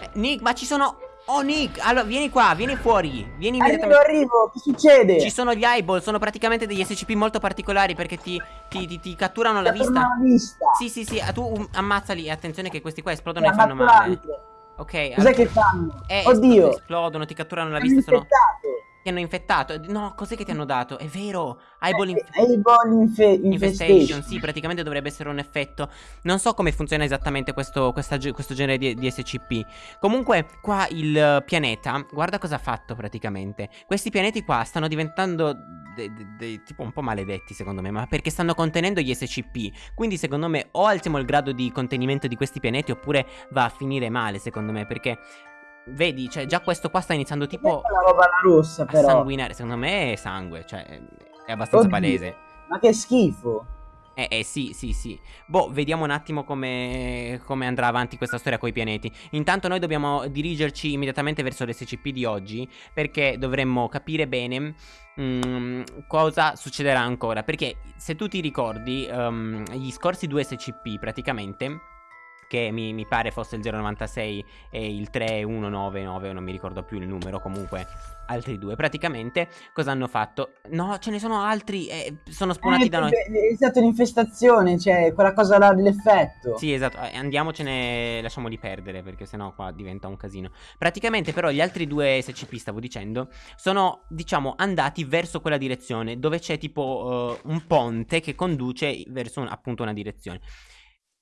Eh, Nick, ma ci sono... Oh Nick, allora vieni qua, vieni fuori Vieni Arrivo, immediatamente arrivo, che succede? Ci sono gli eyeball, sono praticamente degli SCP molto particolari perché ti, ti, ti, ti catturano la vista la vista. Sì sì sì, tu um, ammazzali e attenzione che questi qua esplodono E fanno male. Ok, Cos'è allora- che fanno? eh, Oddio. espl- esplodono, ti catturano la vista, sono... Ti hanno infettato No, cos'è che ti hanno dato? È vero, eyeball Eh, inf- Eyeball infe Infestation, infestation. sì, praticamente dovrebbe essere un effetto. Non so come funziona esattamente questo, questa questo genere di, di SCP. Comunque, qua il pianeta, guarda cosa ha fatto praticamente. Questi pianeti qua stanno diventando tipo un po' maledetti, secondo me, ma perché stanno contenendo gli SCP. Quindi, secondo me, o alziamo il grado di contenimento di questi pianeti, oppure va a finire male, secondo me, perché. Vedi, cioè, già questo qua sta iniziando tipo la roba rossa a però. sanguinare. Secondo me è sangue, cioè, è abbastanza Oddio. palese. Ma che schifo. Eh, eh, sì, sì, sì. Boh, vediamo un attimo come, come andrà avanti questa storia coi pianeti. Intanto noi dobbiamo dirigerci immediatamente verso l'SCP di oggi, perché dovremmo capire bene mm, cosa succederà ancora. Perché se tu ti ricordi, ehm, gli scorsi due SCP praticamente, che mi, mi pare fosse il 096 e il 3199, non mi ricordo più il numero, comunque altri due, praticamente cosa hanno fatto? No, ce ne sono altri, eh, sono spawnati Eh, da noi. È stata un'infestazione, cioè quella cosa là dell'effetto. Sì, esatto, eh, andiamocene, lasciamoli perdere perché sennò qua diventa un casino. Praticamente però gli altri due SCP, stavo dicendo, sono diciamo andati verso quella direzione dove c'è tipo eh, un ponte che conduce verso un- appunto una direzione.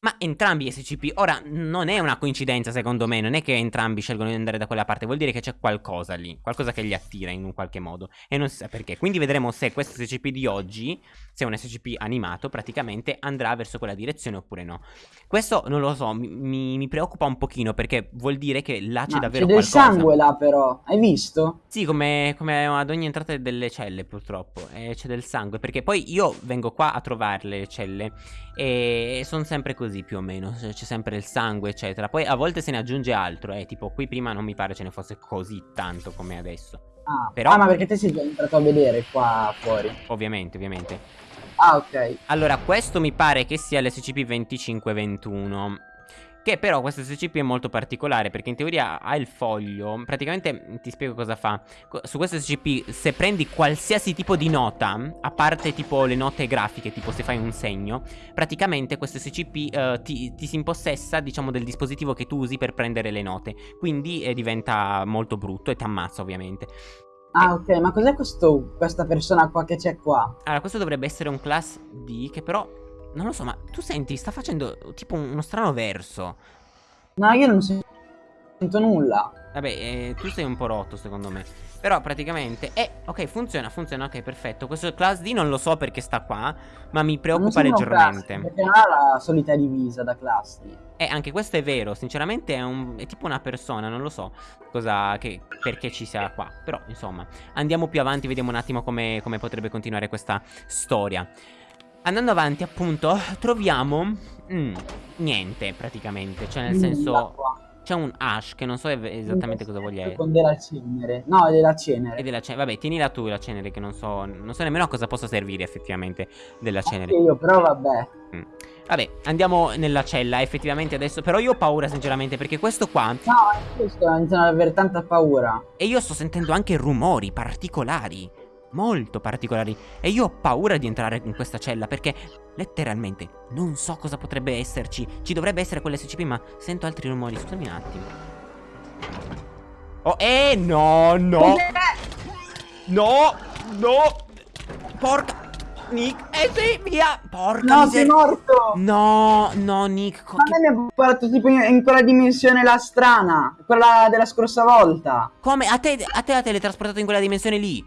Ma entrambi gli SCP, ora non è una coincidenza secondo me, non è che entrambi scelgono di andare da quella parte, vuol dire che c'è qualcosa lì, qualcosa che li attira in un qualche modo e non si sa perché. Quindi vedremo se questo SCP di oggi, se è un SCP animato, praticamente andrà verso quella direzione oppure no. Questo non lo so, mi, mi- mi preoccupa un pochino perché vuol dire che là c'è Ma davvero c'è del qualcosa. sangue là però, hai visto? Sì, come, come ad ogni entrata delle celle, purtroppo. E c'è del sangue. Perché poi io vengo qua a trovarle le celle. E sono sempre così, più o meno. C'è c'è sempre il sangue, eccetera. Poi a volte se ne aggiunge altro. Eh, tipo, qui prima non mi pare ce ne fosse così tanto come adesso. Ah, Però- ah, ma perché te sei già entrato a vedere qua fuori? Ovviamente, ovviamente. Ah, ok. Allora, questo mi pare che sia l'SCP-2521. Che però questo SCP è molto particolare perché in teoria ha il foglio. Praticamente ti spiego cosa fa. Su questo SCP, se prendi qualsiasi tipo di nota, a parte tipo le note grafiche, tipo se fai un segno, praticamente questo SCP eh, ti, ti si impossessa, diciamo, del dispositivo che tu usi per prendere le note. Quindi eh, diventa molto brutto e ti ammazza, ovviamente. Ah, ok, ma cos'è questo, questa persona qua che c'è qua? Allora, questo dovrebbe essere un class D che però. Non lo so, ma tu senti, sta facendo tipo uno strano verso. No, io non sento nulla. Vabbè, eh, tu sei un po' rotto secondo me. Però praticamente... Eh, ok, funziona, funziona, ok, perfetto. Questo class D non lo so perché sta qua, ma mi preoccupa leggermente. class, perché non ha la solita divisa da classi. Eh, anche questo è vero, sinceramente è, un, è tipo una persona, non lo so cosa, che, perché ci sia qua. Però, insomma, andiamo più avanti, vediamo un attimo come, come potrebbe continuare questa storia. Andando avanti, appunto, troviamo... mm, niente, praticamente. Cioè, nel Nulla senso... C'è un hash che non so esattamente cosa voglia essere. Con della cenere. No, è della cenere. E della cenere. Vabbè, tienila tu la cenere, che non so. Non so nemmeno a cosa possa servire effettivamente della cenere. Anche io, però vabbè. Mm. Vabbè, andiamo nella cella. Effettivamente adesso. Però io ho paura, sinceramente, perché questo qua. No, è questo, iniziano ad avere tanta paura. E io sto sentendo anche rumori particolari. Molto particolari. E io ho paura di entrare in questa cella perché letteralmente non so cosa potrebbe esserci. Ci dovrebbe essere quell'SCP, ma sento altri rumori. Scusami un attimo. Oh, eh, no, no. No, no. Porca. Nick, eh sì, via. Porca No, sei miseria. morto! No, no, Nick. co- Ma a me mi ha portato tipo in, in quella dimensione là strana. Quella della scorsa volta. Come? A te, a te ha teletrasportato in quella dimensione lì?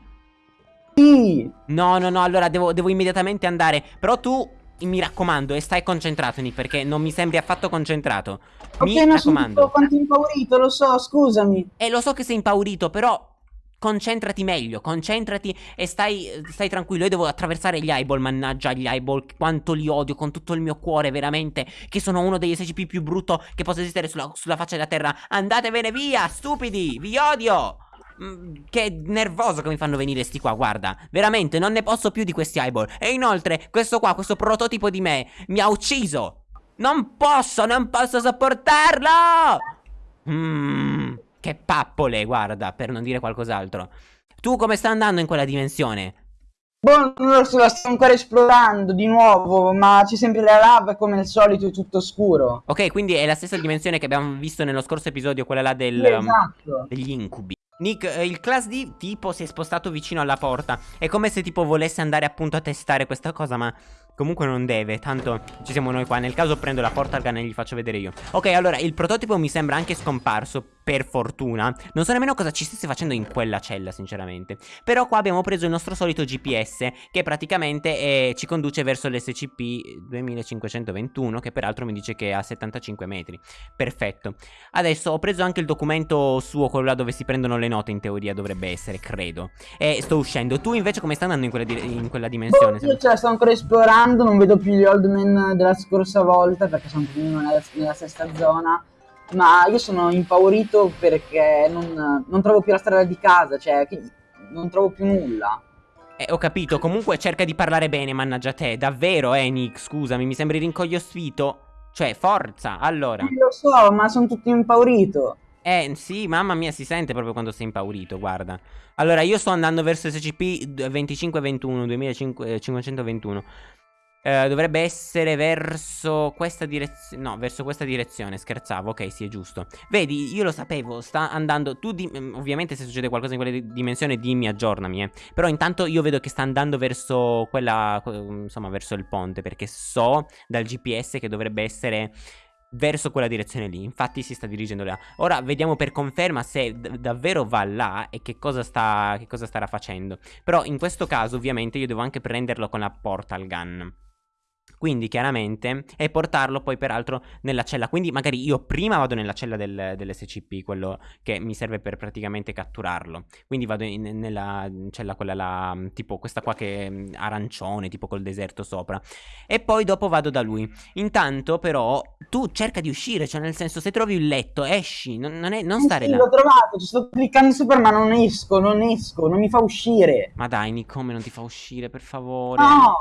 Sì! No, no, no, allora devo, devo immediatamente andare. Però tu, mi raccomando, e stai concentrato, Nick, perché non mi sembri affatto concentrato. Mi ok, non sono raccomando. tutto quanto impaurito, lo so, scusami. E lo so che sei impaurito, però concentrati meglio, concentrati e stai, stai tranquillo. Io devo attraversare gli eyeball, mannaggia gli eyeball, quanto li odio con tutto il mio cuore, veramente, che sono uno degli SCP più brutto che possa esistere sulla, sulla faccia della terra. Andatevene via, stupidi, vi odio! Mm, Che nervoso che mi fanno venire sti qua, guarda. Veramente, non ne posso più di questi eyeball. E inoltre, questo qua, questo prototipo di me, mi ha ucciso. Non posso, non posso sopportarlo! Mmm, che pappole, guarda, per non dire qualcos'altro. Tu come sta andando in quella dimensione? Boh, non lo so, la sto ancora esplorando di nuovo, ma c'è sempre la lava e come al solito è tutto scuro. Ok, quindi è la stessa dimensione che abbiamo visto nello scorso episodio, quella là del, Sì, esatto. um, degli incubi. Nick, eh, il class D tipo si è spostato vicino alla porta. È come se tipo volesse andare appunto a testare questa cosa, ma comunque non deve. Tanto ci siamo noi qua. Nel caso prendo la portal gun e gli faccio vedere io. Ok, allora il prototipo mi sembra anche scomparso. Per fortuna. Non so nemmeno cosa ci stesse facendo in quella cella, sinceramente. Però qua abbiamo preso il nostro solito GPS, che praticamente è, ci conduce verso l'SCP 2521, che peraltro mi dice che è a 75 metri. Perfetto. Adesso ho preso anche il documento suo, quello là dove si prendono le note, in teoria dovrebbe essere, credo. E sto uscendo. Tu invece come stai andando in quella, di in quella dimensione? Boh, io ce la sto ancora esplorando, non vedo più gli old man della scorsa volta perché sono più o meno nella, nella stessa zona. Ma io sono impaurito perché non, non trovo più la strada di casa, cioè non trovo più nulla. Eh, ho capito, comunque cerca di parlare bene, mannaggia te. Davvero, eh, Nick, scusami, mi sembri rincoglionito. Cioè, forza, allora. Lo so, ma sono tutto impaurito. Eh, sì, mamma mia, si sente proprio quando sei impaurito, guarda. Allora, io sto andando verso SCP 2521, 2521. Eh, dovrebbe essere verso questa direzione. No, verso questa direzione. Scherzavo, ok, sì, è giusto. Vedi, io lo sapevo, sta andando. Tu, mm, ovviamente, se succede qualcosa in quella di- dimensione, dimmi, aggiornami. Eh. Però, intanto, io vedo che sta andando verso quella. que- Insomma, verso il ponte. Perché so dal GPS che dovrebbe essere verso quella direzione lì. Infatti si sta dirigendo là. Ora vediamo per conferma se davvero va là e che cosa, sta, che cosa starà facendo. Però in questo caso ovviamente io devo anche prenderlo con la portal gun. Quindi chiaramente e portarlo poi peraltro nella cella. Quindi magari io prima vado nella cella del, dell'SCP Quello che mi serve per praticamente catturarlo. Quindi vado in- nella cella quella là Tipo questa qua che è arancione Tipo col deserto sopra. E poi dopo vado da lui. Intanto però tu cerca di uscire Cioè nel senso se trovi il letto esci. Non, non è- non stare sì, là. l'ho trovato, ci sto cliccando sopra ma non esco, non esco, non mi fa uscire. Ma dai Nick come non ti fa uscire per favore? No!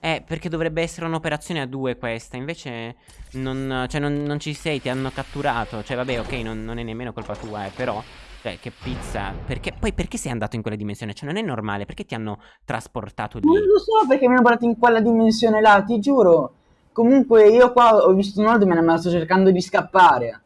Eh, perché dovrebbe essere un'operazione a due questa, invece non, cioè non, non ci sei, ti hanno catturato, cioè vabbè ok, non, non è nemmeno colpa tua, eh, però, cioè che pizza, perché, poi perché sei andato in quella dimensione? Cioè non è normale, perché ti hanno trasportato Non lì? lo so perché mi hanno portato in quella dimensione là, ti giuro. Comunque io qua ho visto un e me la sto cercando di scappare.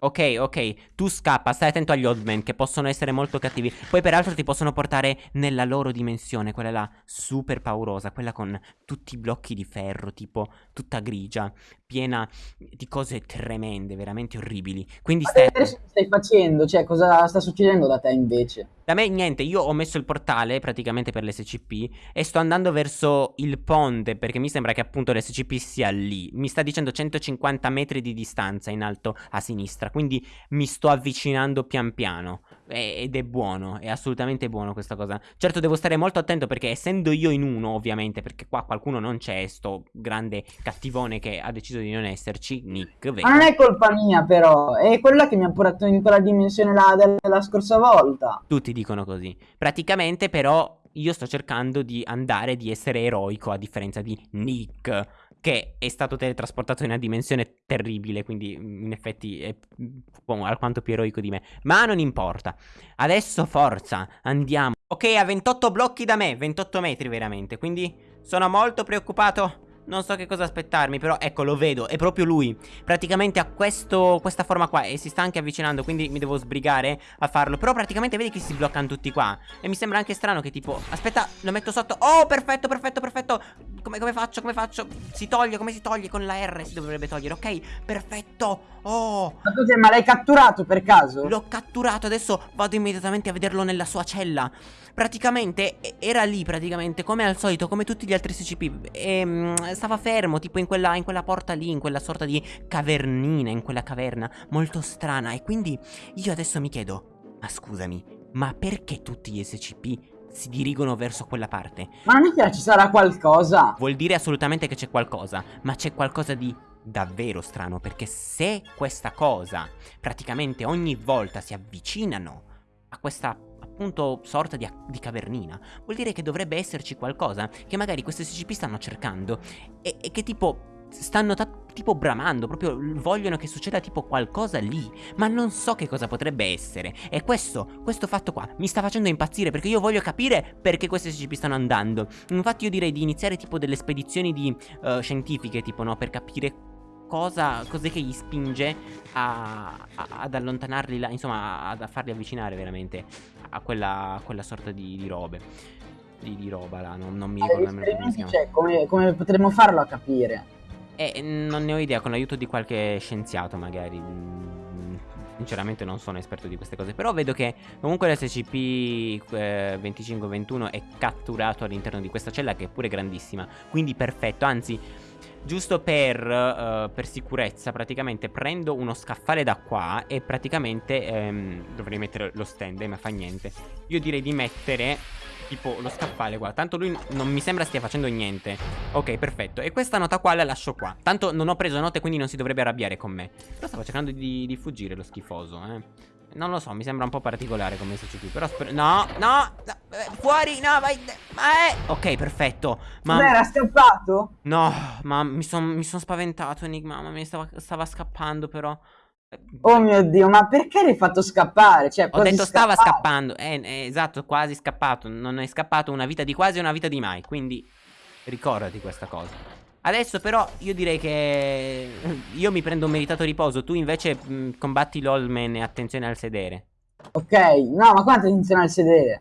Ok, ok, tu scappa, stai attento agli old man che possono essere molto cattivi. Poi peraltro ti possono portare nella loro dimensione, quella là super paurosa, quella con tutti i blocchi di ferro, tipo tutta grigia, piena di cose tremende, veramente orribili. Quindi Ma stai stai facendo? Cioè, cosa sta succedendo da te invece? Da me niente, io ho messo il portale praticamente per l'SCP e sto andando verso il ponte perché mi sembra che appunto l'SCP sia lì. Mi sta dicendo 150 metri di distanza in alto a sinistra, quindi mi sto avvicinando pian piano. Ed è buono, è assolutamente buono questa cosa. Certo devo stare molto attento perché essendo io in uno ovviamente, perché qua qualcuno non c'è, sto grande cattivone che ha deciso di non esserci, Nick, Ma vero? non è colpa mia però, è quella che mi ha portato in quella dimensione là della scorsa volta. Tutti dicono così. Praticamente, però, io sto cercando di andare di essere eroico a differenza di Nick, che è stato teletrasportato in una dimensione terribile. Quindi, mm, in effetti, è mm, alquanto più eroico di me. Ma non importa. Adesso, forza, andiamo. Ok, a 28 blocchi da me, 28 metri veramente. Quindi, sono molto preoccupato. Non so che cosa aspettarmi, però ecco, lo vedo, è proprio lui. Praticamente ha questo, questa forma qua e si sta anche avvicinando, quindi mi devo sbrigare a farlo. Però praticamente vedi che si bloccano tutti qua. E mi sembra anche strano che tipo, aspetta, lo metto sotto. Oh, perfetto, perfetto, perfetto. Come, come faccio, come faccio? Si toglie, come si toglie? Con la R si dovrebbe togliere, ok? Perfetto. Oh, Ma cos'è, ma l'hai catturato per caso? L'ho catturato, adesso vado immediatamente a vederlo nella sua cella. Praticamente era lì, praticamente, come al solito, come tutti gli altri SCP. E mm, stava fermo, tipo in quella, in quella porta lì, in quella sorta di cavernina, in quella caverna, molto strana. E quindi io adesso mi chiedo, ma scusami, ma perché tutti gli SCP si dirigono verso quella parte? Ma che ci sarà qualcosa? Vuol dire assolutamente che c'è qualcosa, ma c'è qualcosa di davvero strano, perché se questa cosa praticamente ogni volta si avvicinano a questa appunto sorta di, di cavernina, vuol dire che dovrebbe esserci qualcosa che magari questi SCP stanno cercando e, e che tipo stanno tipo bramando, proprio vogliono che succeda tipo qualcosa lì, ma non so che cosa potrebbe essere. E questo, questo fatto qua mi sta facendo impazzire perché io voglio capire perché queste SCP stanno andando. Infatti io direi di iniziare tipo delle spedizioni di, uh, scientifiche, tipo no, per capire cosa, cos'è che gli spinge a, a, ad allontanarli là, insomma, a, a farli avvicinare veramente a quella, a quella sorta di, di robe. Di, di, roba là, non, non mi ricordo nemmeno come si chiama. Cioè, come, come potremmo farlo a capire? Eh, non ne ho idea, con l'aiuto di qualche scienziato magari. Mm, sinceramente non sono esperto di queste cose. Però vedo che comunque l'SCP-2521 eh, è catturato all'interno di questa cella che è pure grandissima. Quindi perfetto, anzi... Giusto per, uh, per, sicurezza, praticamente prendo uno scaffale da qua e praticamente ehm, dovrei mettere lo stand, ma fa niente. Io direi di mettere tipo lo scaffale qua. Tanto lui non mi sembra stia facendo niente. Ok perfetto. E questa nota qua la lascio qua. Tanto non ho preso note quindi non si dovrebbe arrabbiare con me. Però stavo cercando di, di fuggire lo schifoso eh non lo so, mi sembra un po' particolare come SCP Però spero... No, no, no eh, Fuori, no, vai eh. Ok, perfetto ma... era scappato? No, ma mi sono mi son spaventato Enigma Ma mi stava, stava scappando però Oh mio dio, ma perché l'hai fatto scappare? Cioè, Ho detto stava scappando. Eh, eh, esatto, quasi scappato. Non è scappato una vita di quasi e una vita di mai. Quindi ricordati questa cosa. Adesso però io direi che io mi prendo un meritato riposo. Tu invece mh, combatti l'Olman e attenzione al sedere. Ok, no, ma quanto attenzione al sedere?